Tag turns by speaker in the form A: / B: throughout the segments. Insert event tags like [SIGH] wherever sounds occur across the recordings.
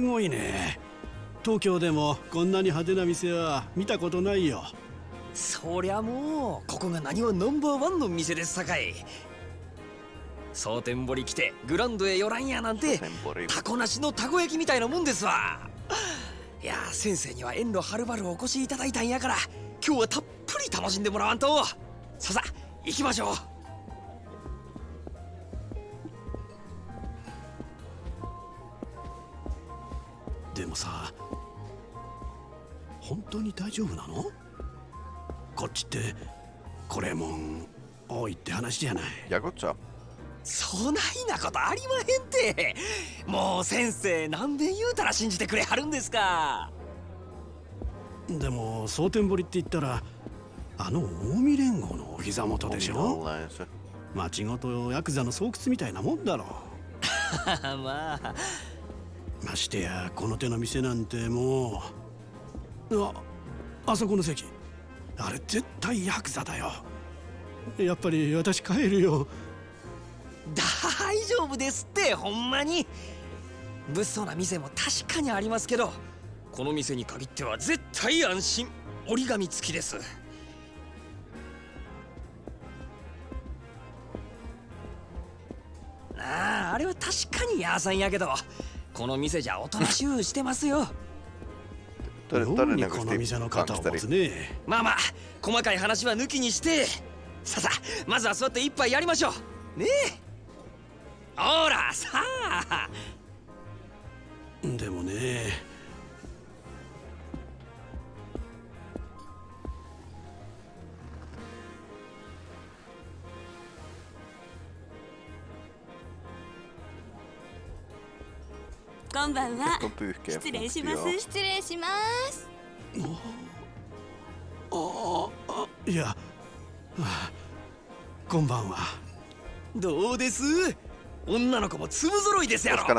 A: すごいね。東京でもこんなに派手な店は見たことないよ。
B: そりゃもうここが何はナンバーワンの店ですさかい。蒼天堀来てグランドへ寄らんやなんて.タコなしのたこ焼きみたいなもんですわ。いや先生には遠路はるばるお越しいただいたんやから今日はたっぷり楽しんでもらわんと。ささ行きましょう
A: でもさ本当に大丈夫なの？こっちってこれもん多いって話じゃない。
C: Jakutsa.
B: そないなことありまへんて。もう先生何べん言うたら信じてくれはるんですか。
A: でも蒼天堀って言ったらあの近江連合のお膝元でしょ？町ごとヤクザの巣窟みたいなもんだろ [LAUGHS]
B: まあ
A: ましてやこの手の店なんてもうああそこの席。あれ絶対ヤクザだよ。やっぱり私帰るよ。
B: 大丈夫ですってほんまに。物騒な店も確かにありますけどこの店に限っては絶対安心。折り紙付きです。あああれは確かにヤーさんやけど。この店じゃおとなしゅうしてますよ。
C: Tod-
A: 妙にこの店の肩を持つ.ね。
B: まあまあ細かい話は抜きにしてさあさあまずは座って一杯やりましょう。ねえ。ほらさあ。
A: でもね
D: こんばんは。失礼しま.す。失礼します。
A: ああいや、はあこんばんは。
B: どうです？女の子も粒揃いですやろ.こ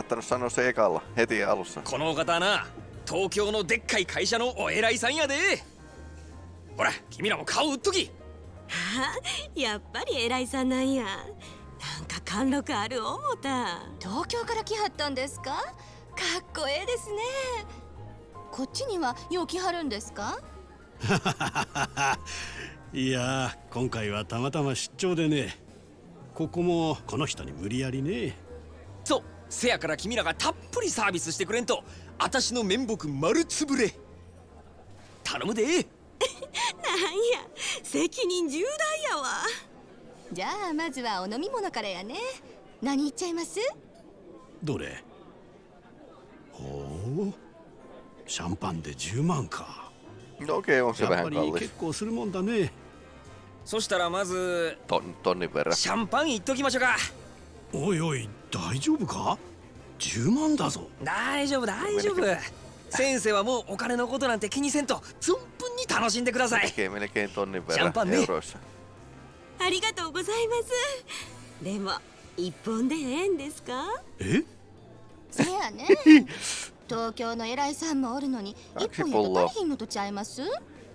B: のお方はな東京のでっかい会社のお偉いさんやで。ほら君らも顔売っとき。
D: やっぱり偉いさんなんや。なんか貫禄ある思った。
E: 東京から来はったんですかか？っこええですね。こっちにはよう来はるんですか？[LAUGHS]
A: いや今回はたまたま出張でね。ここもこの人に無理やりね。
B: そうせやから君らがたっぷりサービスしてくれんと私の面目丸つぶれ。頼むで。[LAUGHS]
D: なんや責任重大やわ。
E: じゃあまずはお飲み物からやね。何言っちゃいます？
A: どれ？ほうシャンパンで10万か。
C: No okei, on se
A: やっぱ
C: vähän
A: り
C: kallis.
A: 結構するもんだね。
B: そしたらまず
C: Ton, tonnin verran.
B: シャンパンいっときましょうか。
A: おいおい大丈夫か？10万だぞ。
B: 大丈夫大丈夫。先生はもうお金のことなんて気にせんと存分に楽しんでください.
D: ありがとうございます。でも一本でええんですか？
A: え？
E: せやね。[LAUGHS] 東京の偉いさんもおるのに一本やと足りひんのとちゃいます？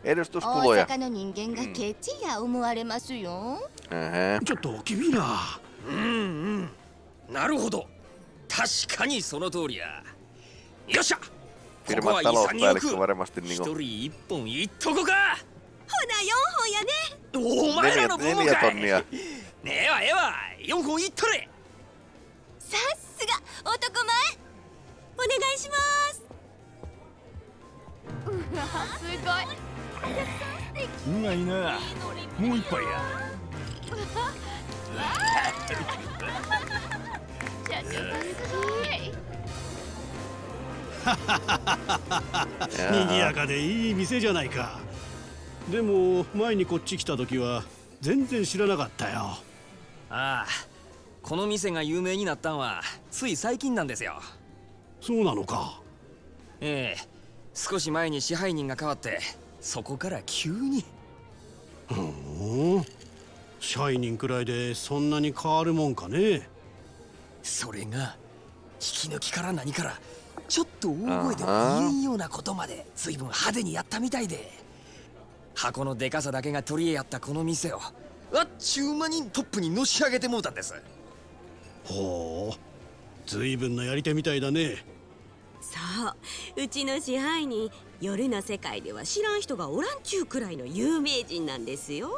E: 大
C: Edustuskuluja.
E: 阪の人間がケチや思われますよ.
A: ちょっと君ら
B: な。るほど。確かにその通りや。よっしゃ。ここ
C: Firman
B: は潔
C: talouspäällikkö
B: く。
C: varmasti
B: 一
C: niinku
B: 人一本いっとこか。
D: ほな4本やね。
B: お前ら
E: さすが男前。
D: お願いします。
F: うまい。な。もう一杯や。
A: 賑やかでいい店じゃないか。でも前にこっち来た時は全然知らなかったよ。
B: ああこの店が有名になったんはつい最近なんですよ。
A: そうなのか。
B: ええ。少し前に支配人が変わってそこから急に。
A: うん。支配人くらいでそんなに変わるもんかね。
B: それが引き抜きから何からちょっと大声でも言えんようなことまで随分派手にやったみたいで。箱のでかさだけが取り柄やったこの店をあっちゅう間にトップにのし上げてもうたんです
A: ほう。随分なやり手みたいだね。
D: そう。うちの支配人夜の世界では知らん人がおらんちゅうくらいの有名人なんですよ。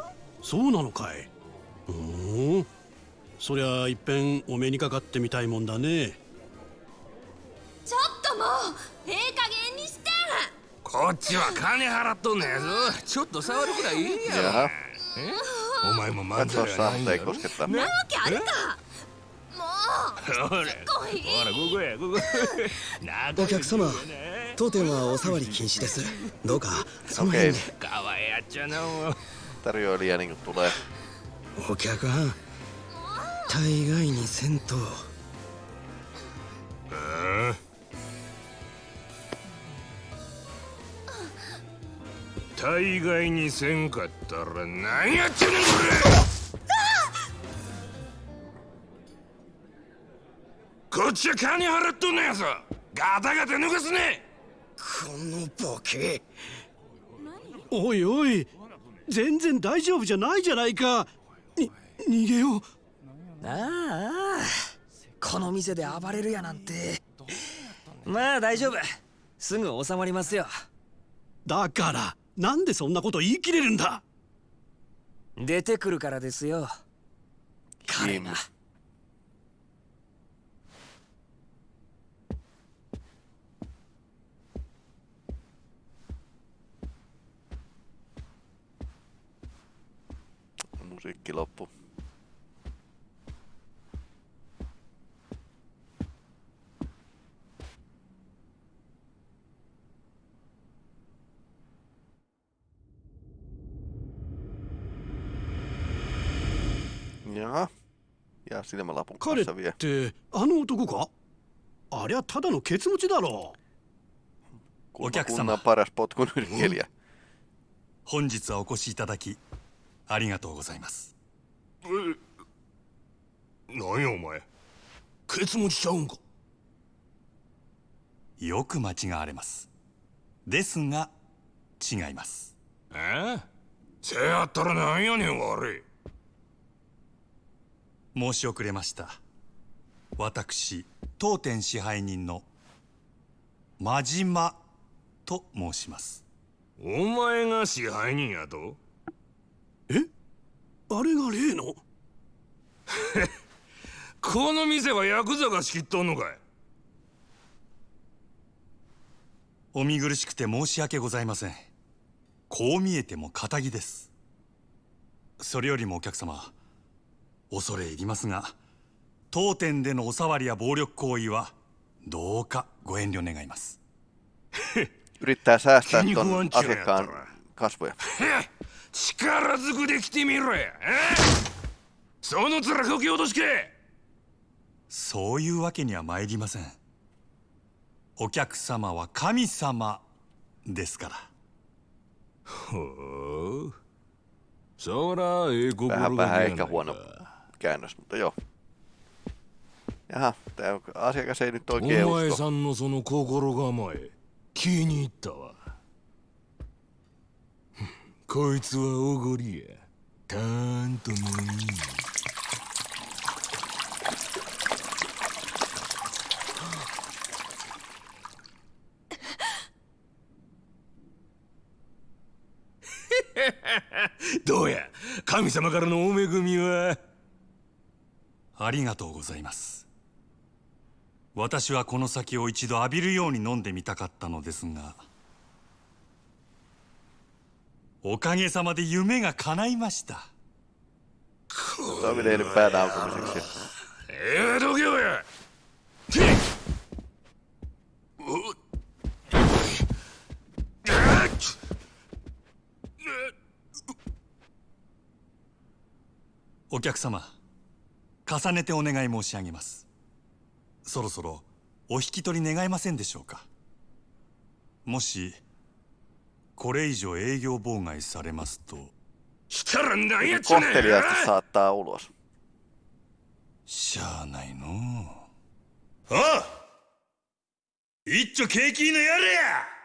A: そうなのかい。うーん。そりゃいっぺんお目にかかってみたいもんだね。
E: ちょっともうええ加減にして。
F: こっちは金払っとんねやぞ。ちょっっと触るくらいいいや.お前も漫才
C: Katso
F: はないん
C: sahte
F: だ.
D: なわけあるか
G: お客様当店はお触り禁止です。どうかその辺で。
F: かわいやっちゃなもう
C: tarjoilija niinku tulee.
G: お客はん大概にせんと
F: 大概にせんかったら何やってんねんこれこっちは金払っとんねやぞ。ガタガタ抜かすね。
G: このボケ。
A: おいおい。全然大丈夫じゃないじゃないか。に逃げよう。
B: ああこの店で暴れるやなんて。まあ大丈夫。すぐ収まりますよ。
A: だからなんでそんなこと言い切れるんだ。
B: 出てくるからですよ。彼が
C: musiikki loppu. Jaha. Ja silmälapun
A: 彼っ
C: kanssa vielä.
A: てあの男かありゃただのケツ持ちだろ
C: Kunnan,
H: 客様。
C: kunnan paras potkun yrittäjä.
H: 本日はお越しいただきありがとうございます。
F: 何やお前。ケツ持ちちゃうんか。
H: よく間違われます。ですが違います。
F: え？せやったら何やねん悪い。
H: 申し遅れました。私当店支配人の真島と申します。
F: お前が支配人やと？
A: あれが例の？[LAUGHS]
F: この店はヤクザが仕切っとんのかい？
H: お見苦しくて申し訳ございません。こう見えても仇です。それよりもお客様恐れ入りますが当店でのお触りや暴力行為はどうかご遠慮願います。
C: Yrittää säästää ton
F: on
C: asiakkaan kasvoja.
F: 力ずくで来てみろや。え？その面こき落としけ。
H: そういうわけには参りません。お客様は神様ですから。
F: ほう。そらええ心
C: Vähän
F: がけ
C: vähän
F: や
C: ehkä
F: ない
C: huono
F: か
C: käännös, mutta joo. Jaha, tämä asiakas ei nyt
F: お
C: oikein
F: 前
C: usko.
F: さんのその心構え気に入ったわこいつはおごりや。たーんともいい。[LAUGHS] どうや神様からのお恵みは？
H: ありがとうございます。私はこの酒を一度浴びるように飲んでみたかったのですがおかげさまで夢が叶いました。
C: Toimeneen pään aukomiseksi.
F: ええどけよや。
H: お客様重ねてお願い申し上げます。そろそろお引き取り願えませんでしょうか。もしこれ以上営業妨害されますと。
F: したら何やっちゃね
C: Kohteliaasti saattaa ulos.
H: しゃあないのう。あ？一丁景気のやれや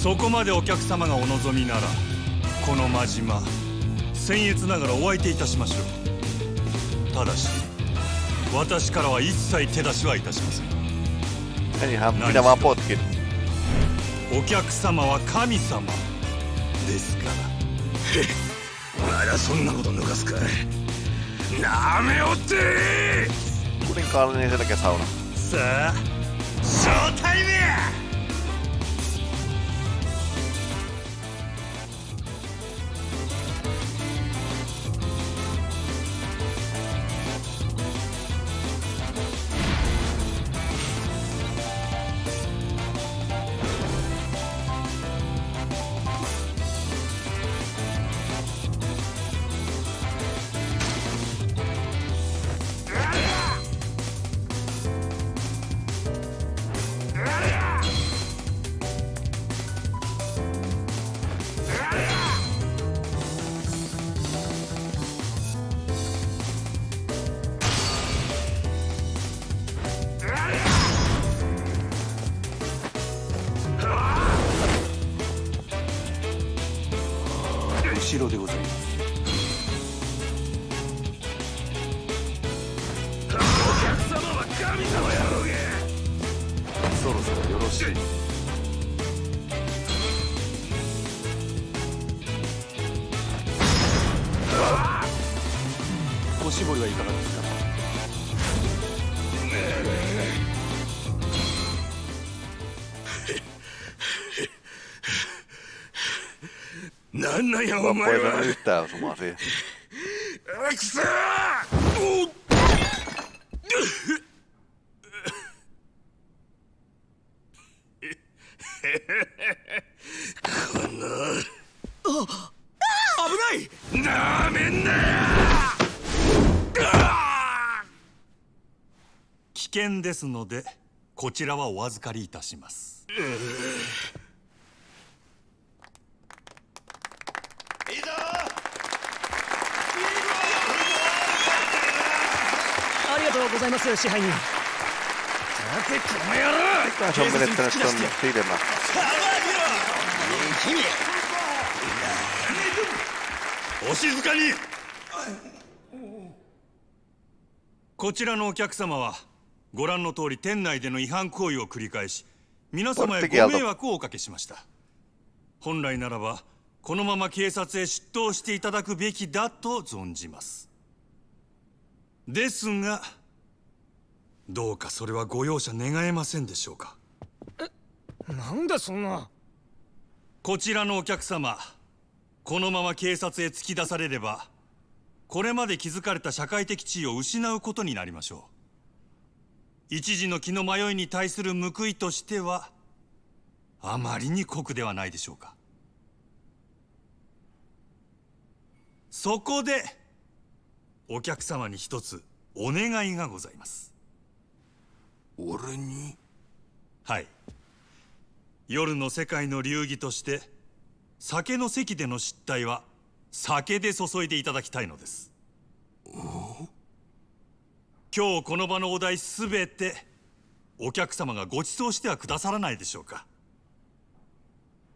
H: そこまでお客様がお望みならこの真島僭越ながらお相手いたしましょう。ただし私からは一切手出しはいたしません.お客様は神様ですから。
F: まだそんなこと抜かすかなめおって.
H: さあショー
F: なんなんやお前は。
C: yhtään osumaan siihen.
F: くそー。この。危ない。なめんなよ
H: 危険ですのでこちらはお預かりいたします
I: ありがとうございます支配人。
C: Kuka se on menettänyt ton silmä?
H: お静かに。こちらのお客様はご覧の通り店内での違反行為を繰り返し皆様へご迷惑をおかけしました。本来ならばこのまま警察へ出頭していただくべきだと存じます。ですがどうかそれはご容赦願えませんでしょうか。
I: なんでそんな。
H: こちらのお客様このまま警察へ突き出されればこれまで築かれた社会的地位を失うことになりましょう。一時の気の迷いに対する報いとしてはあまりに酷ではないでしょうか。そこでお客様に一つお願いがございます
F: 俺に？
H: はい。夜の世界の流儀として酒の席での失態は酒で注いでいただきたいのです。今日この場のお題すべてお客様がご馳走してはくださらないでしょうか。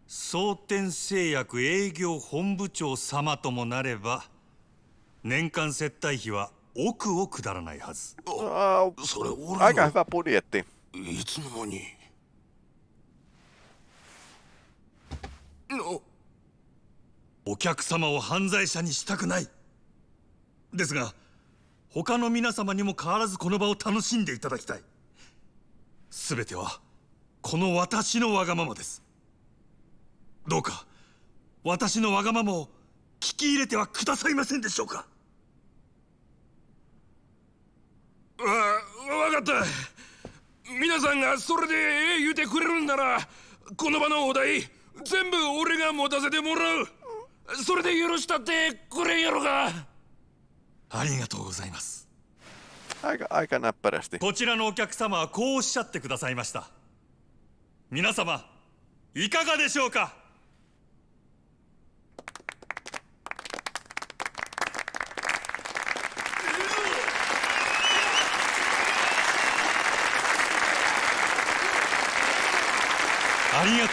H: 蒼天製薬営業本部長様ともなれば年間接待費は億を下らないはず。
F: それ俺の。
C: budjetti.
F: いつの間に。の。
H: お客様を犯罪者にしたくない。ですが他の皆様にも変わらずこの場を楽しんでいただきたい。全てはこの私のわがままです。どうか私のわがままを聞き入れてはくださいませんでしょうか
F: わ分かった。皆さんがそれでええ言うてくれるんならこの場のお題全部俺が持たせてもらう。それで許したってくれんやろか。
H: ありがとうございます.こちらのお客様はこうおっしゃってくださいました。皆様いかがでしょうか？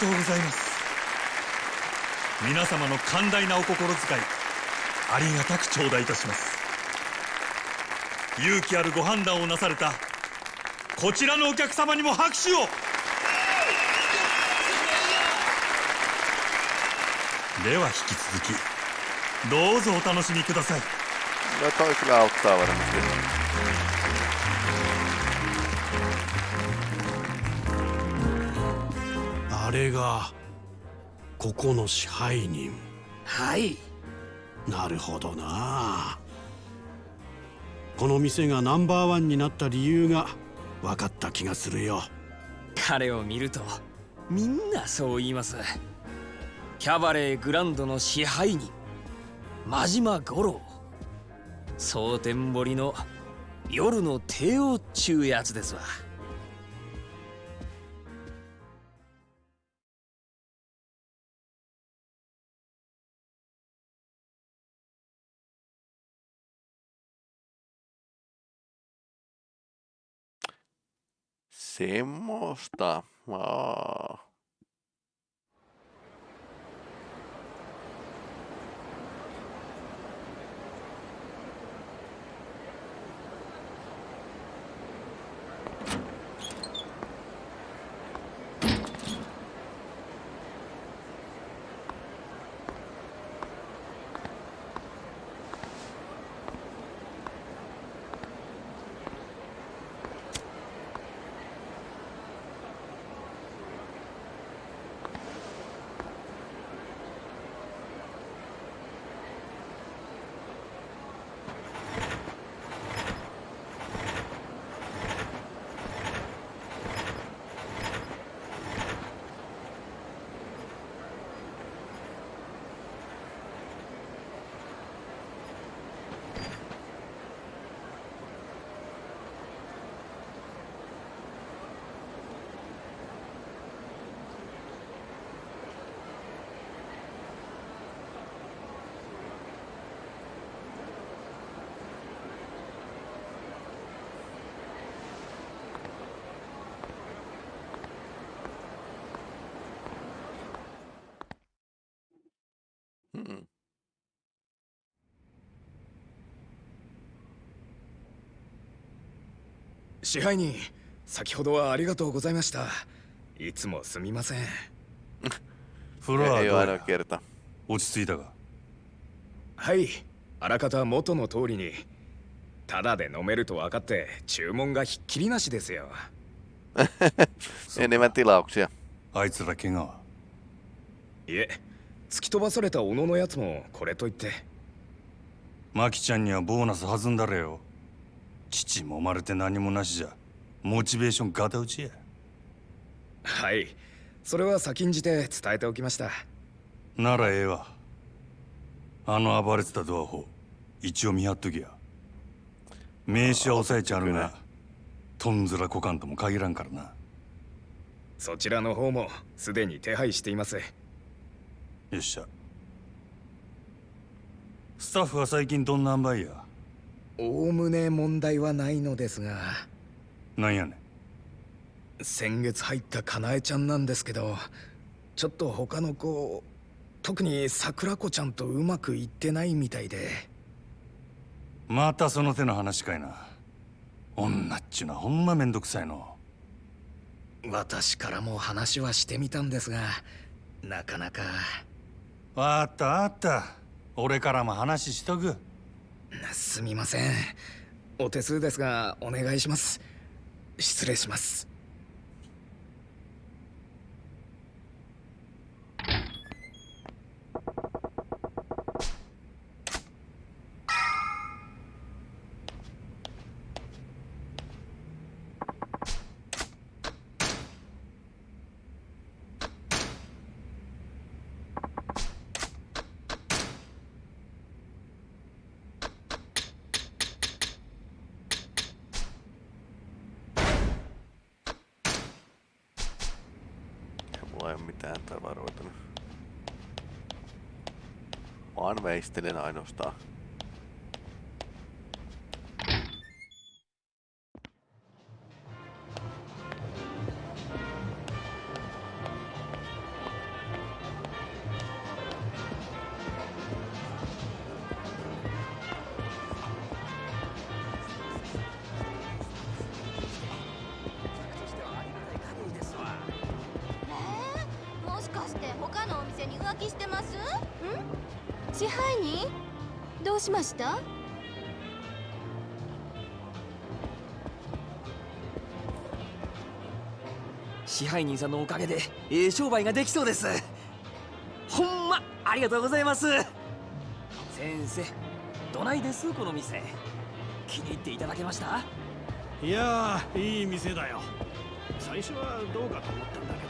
H: とうございます。皆様の寛大なお心遣いありがたく頂戴いたします。勇気あるご判断をなされたこちらのお客様にも拍手を。では引き続きどうぞお楽しみください。
C: No toi kyllä auttaa varmasti.
A: あれがここの支配人。
B: はい。
A: なるほどな。この店がナンバーワンになった理由が分かった気がするよ。
B: 彼を見るとみんなそう言います。キャバレーグランドの支配人真島五郎。蒼天堀の夜の帝王っちゅうやつですわ「
C: Semmoista. Aa. Hmm.
G: 支配人先ほどはありがとうございました。いつもすみません。[LAUGHS]
H: フロア
C: Ei
H: どうや.落ち着いたか？
G: はいあらかた元の通りにただで飲めると分かって注文がひっきりなしですよ。
C: Enemmän tilauksia.
H: あいつら怪我は？い
G: え突き飛ばされた小野のやつもこれと言って。
H: マキちゃんにはボーナス弾んだれよ。父もまれて何もなしじゃ。モチベーションガタ打ちや。
G: はい。それは先んじて伝えておきました。
H: ならええわ。あの暴れてたドアホ一応見張っときや。名刺は押さえちゃうがとんずらこかんとも限らんからな。
G: そちらの方もすでに手配しています
H: よっしゃ。スタッフは最近どんな塩梅や？
G: おおむね問題はないのですが。
H: なんやね
G: ん。先月入ったかなえちゃんなんですけどちょっと他の子特に桜子ちゃんとうまくいってないみたいで。
H: またその手の話かいな。女っちゅうのはほんまめんどくさいの。
G: 私からも話はしてみたんですがなかなか
H: あったあった俺からも話しとく。
G: すみません。お手数ですがお願いします。失礼します。
C: väistelen ainoastaan.
E: どうしました？
B: 支配人さんのおかげでええ商売ができそうです。ほんまありがとうございます。先生どないです？この店。気に入っていただけました？
A: いやいい店だよ。最初はどうかと思ったんだけど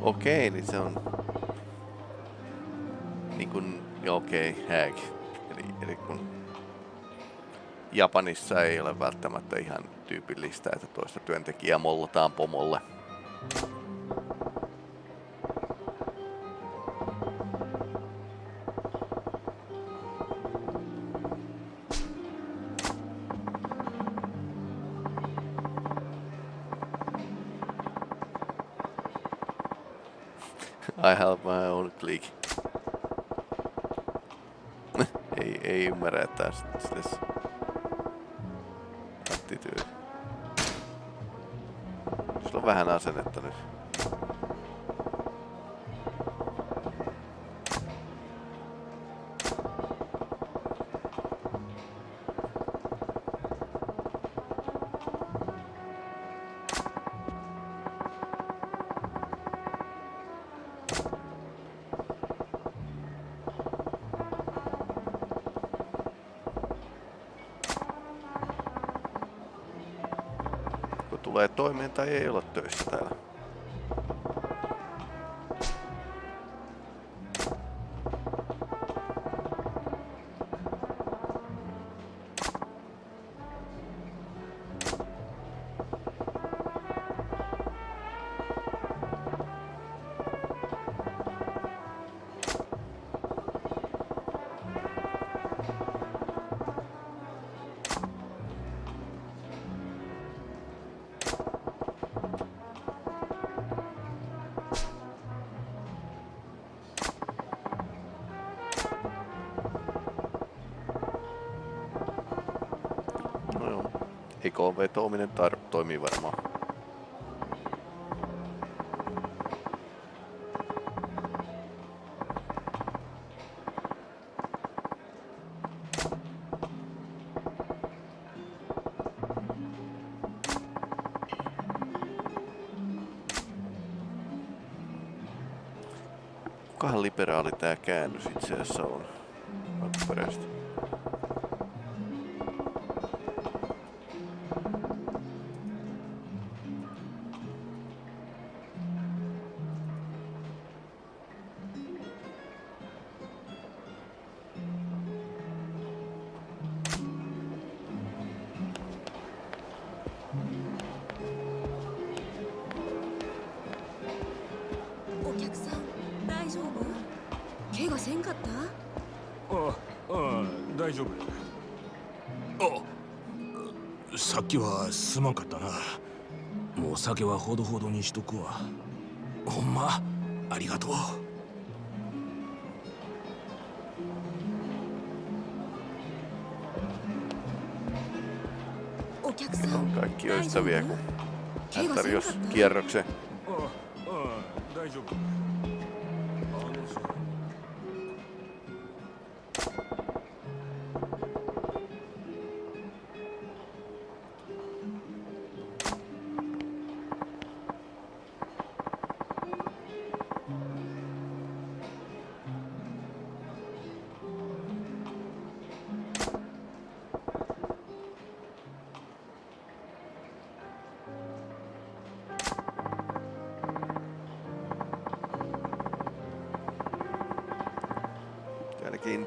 C: Okei, niin se on... Niin joo, okei, hag. Eli, eli kun Japanissa ei ole välttämättä ihan tyypillistä, että toista työntekijää mollataan pomolle. Ei, ei ymmärrä, että tässä attityydi. Sillä on vähän asennetta nyt. Tulee toimeen tai ei olla töissä täällä. EKV-toiminen tar- toimii varmaan. Kukahan liberaali tää käännös itse asiassa on alkuperäisesti?
F: 酒はほどほどにしとくわほんまありがとう
D: お客さん
C: Kaikki on ystäviä, kun hän tarjosi kierroksen.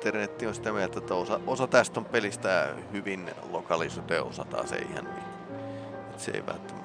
C: Internetti on sitä mieltä, että osa, osa tästä on pelistä hyvin lokalisoitu ja osa taas ei ihan niin. Et se ei välttämättä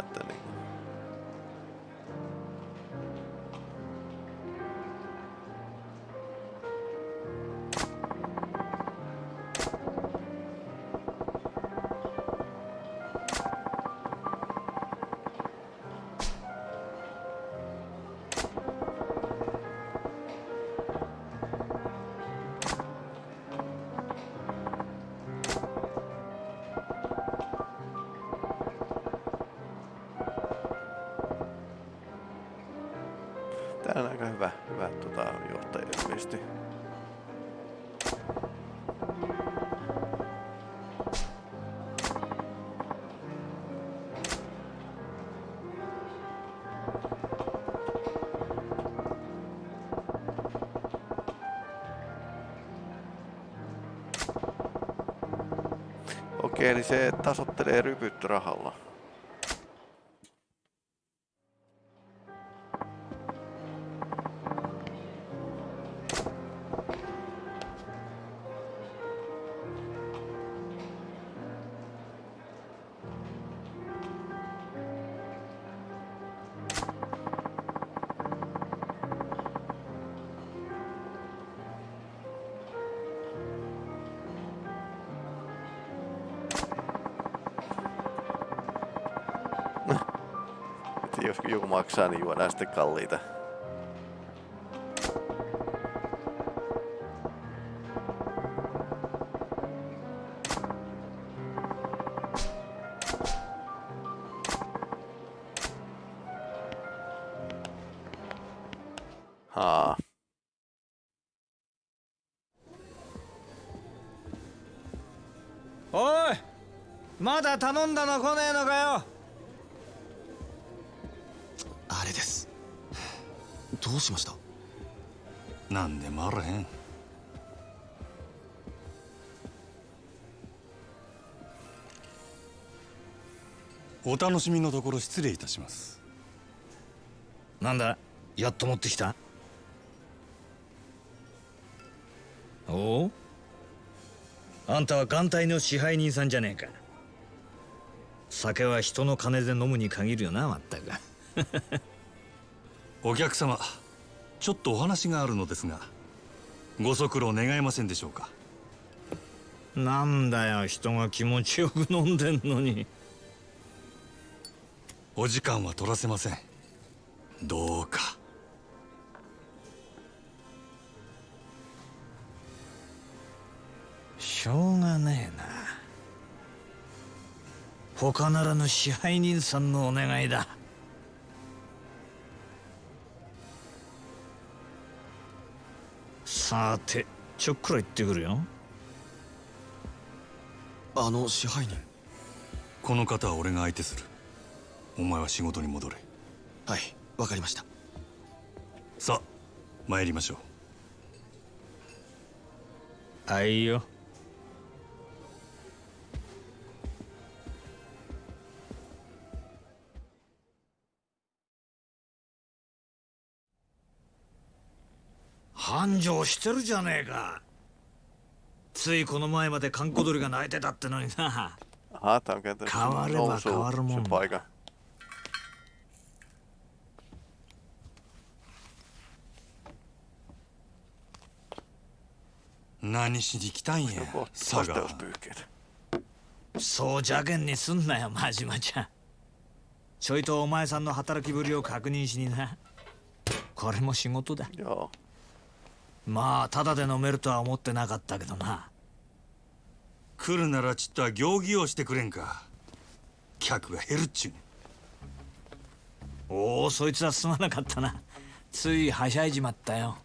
C: Okei, eli se tasottelee rypyt rahalla. maksaa, niin juodaan sitten kalliita. Haa.
J: Oi! まだ頼んだの来ねえのかよ
K: どうしました？
H: なんでもあらへん。お楽しみのところ失礼いたします。
J: なんだやっと持ってきた？おおあんたは艦隊の支配人さんじゃねえか。酒は人の金で飲むに限るよなまったく。
H: お客様ちょっとお話があるのですがご足労願えませんでしょうか？
J: なんだよ人が気持ちよく飲んでんのに。
H: お時間は取らせません。どうか。
J: しょうがねえな。他ならぬ支配人さんのお願いださてちょっくら行ってくるよ。
K: あの支配人。
H: この方は俺が相手する。お前は仕事に戻れ。
K: はいわかりました。
H: さあ参りましょう。
J: あいよしてるじゃねえかついこの前まで閑古鳥が鳴いてたってのにな
C: Aha, tää on käytännössä
J: Kavareva,
C: nousu
J: kavarmon.
C: se paikka.
H: 何しに来たんや [LAUGHS] 賀
C: Kosteuspyyhkeet.
J: そう邪険にすんなよ真島ちゃんちょいとお前さんの働きぶりを確認しになこれも仕事だ
C: Joo.
J: まあただで飲めるとは思ってなかったけどな。
H: 来るならちっとは行儀をしてくれんか。客が減るっちゅうね
J: おおそいつはすまなかったな。ついはしゃいじまったよ。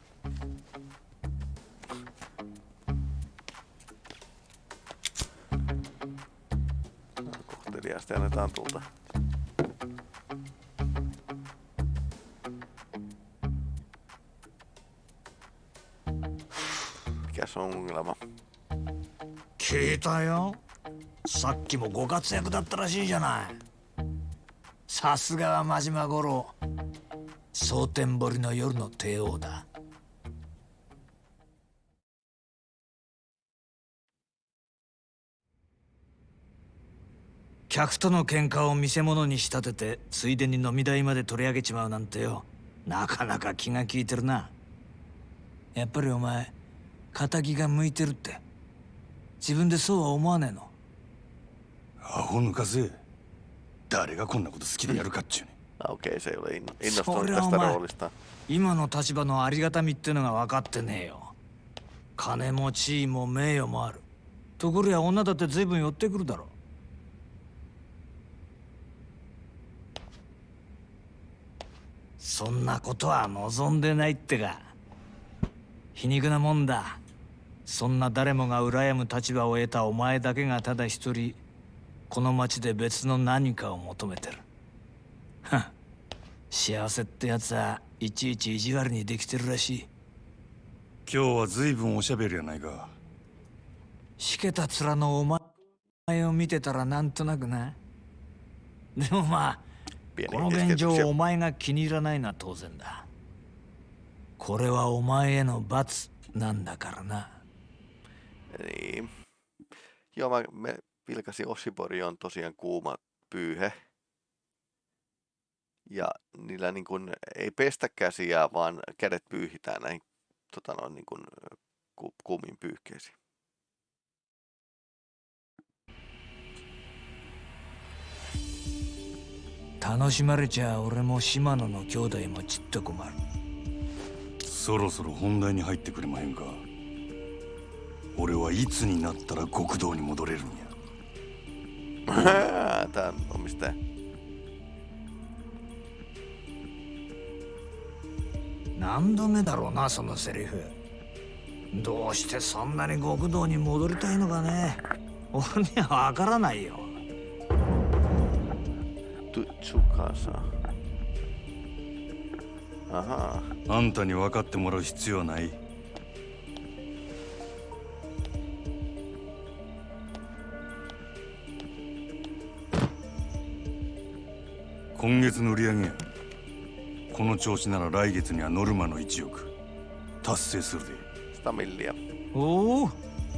C: Kohteliaasti annetaan tulta. Mikäs on ongelma?
J: 聞いたよ。さっきもご活躍だったらしいじゃない。さすがは真島五郎。蒼天堀の夜の帝王だ。客との喧嘩を見せ物に仕立ててついでに飲み代まで取り上げちまうなんてよ。なかなか気が利いてるな。やっぱりお前仇が向いてるって。自分でそうは思わねえの。
H: アホ抜かせ。誰がこんなこと好きでやるかっちゅうね
C: Ah, inno-
J: そりゃお前.今の立場のありがたみってのが分かってねえよ。金も地位も名誉もある。ところや女だって随分寄ってくるだろ。そんなことは望んでないってか。皮肉なもんだそんな誰もが羨む立場を得たお前だけがただ一人この町で別の何かを求めてる。幸せってやつはいちいち意地悪にできてるらしい。
H: 今日は随分おしゃべりやないか。
J: しけた面のお前を見てたらなんとなくな。でもまあこの現状.お前が気に入らないのは当然だこれはお前への罰なんだからな
C: Niin. Joo, mä me vilkasin Oshibori on tosiaan kuuma pyyhe. Ja niillä niin kuin ei pestä käsiä, vaan kädet pyyhitään näihin tota noin, niin kuin, ku, kuumiin pyyhkeisiin.
J: 楽しまれちゃ俺も島野の兄弟もちっと困る
H: そろそろ本題に入ってくれまへんか 俺はいつになったら極道に戻れるんや [LAUGHS]
C: Tämä omistaja.
J: 何度目だろうなそのセリフどうしてそんなに極道に戻りたいのかね俺にはわからないよ
C: Tsukasa. Ahaa.
H: あんたに分かってもらう必要はない今月の売り上げや。この調子なら来月にはノルマの1億達成するで。
C: 100 milliä.
J: おお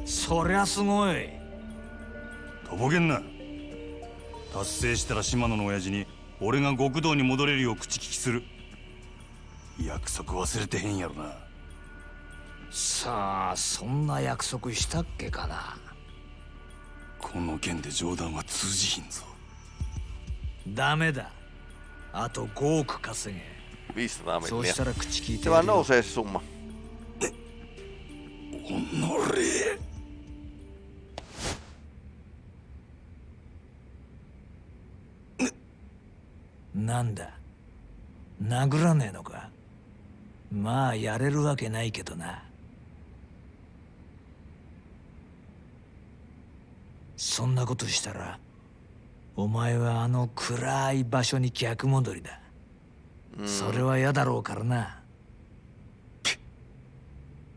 J: そりゃすごい。
H: とぼけんな。達成したら島野の親父に俺が極道に戻れるよう口利きする。約束忘れてへんやろな。
J: さあそんな約束したっけかな。
H: この件で冗談は通じひんぞ。
J: ダメだあと5億稼げ
C: 500
J: そうした.ら口聞いて
C: Se
J: や
C: vaan
J: るよ
C: nousee se summa.
H: おのれ
J: なんだ殴らねえのかまあやれるわけないけどなそんなことしたらお前はあの暗い場所に逆戻りだ。それは嫌だろうからな。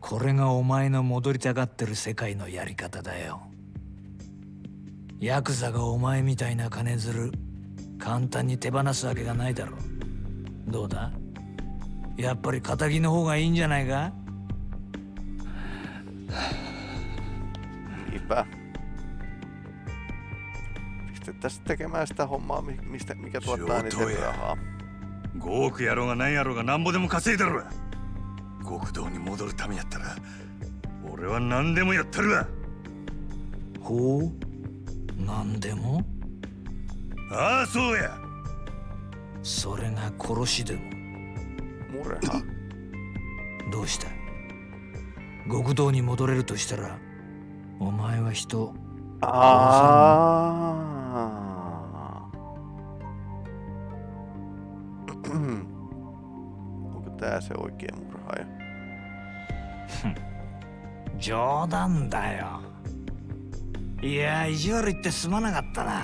J: これがお前の戻りたがってる世界のやり方だよ。ヤクザがお前みたいな金づる簡単に手放すわけがないだろう。どうだ？やっぱり仇の方がいいんじゃないか？[LAUGHS]
C: Pistettäisiin tekemään sitä hommaa, mi- mistä, mikä tuottaa eniten rahaa.
H: 5億やろうが何やろうがなんぼでも稼いだろ極道に戻るためやったら俺は何でもやったるわ
J: ほう何でも
H: ああそうや
J: それが殺しでも
C: Murha.
J: どうした極道に戻れるとしたらお前は人
C: Aa. Onko tää se oikea murhaaja?
J: 冗談だよいや意地悪言ってすまなかったな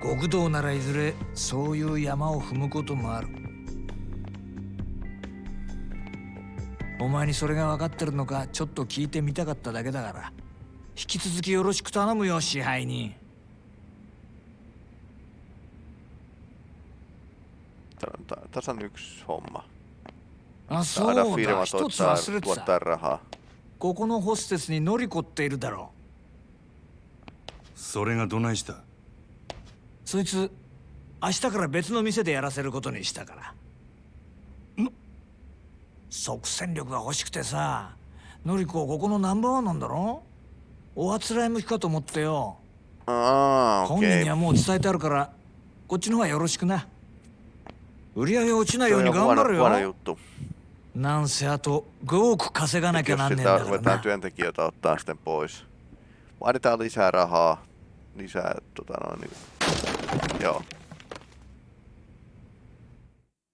J: 極道ならいずれそういう山を踏むこともあるお前にそれが分かってるのかちょっと聞いてみたかっただけだから引き続きよろしく頼むよ支配人
C: Tää on ta- tasan yksi homma.
J: あそ
C: Saada
J: うだ。
C: firma
J: 一つ
C: tuottaa,
J: 忘れてた。
C: tuottaa rahaa.
J: ここのホステスにノリコっているだろ
H: それがどないした？
J: うそいつ明日から別の店でやらせることにしたから。即戦力が欲しくてさノリコここのナンバーワンなんだろ？おあつらい向きかと思ってよ。
C: Aa,
J: 本人.にはもう伝えてあるからこっちの方がよろしくな売り上げ落ちないように頑張るよ.なんせあと5億稼がなきゃなんねえんだからな
C: työntekijöitä ottaa sitten pois. Vaaditaan lisää rahaa. Lisää, tota noin. Joo.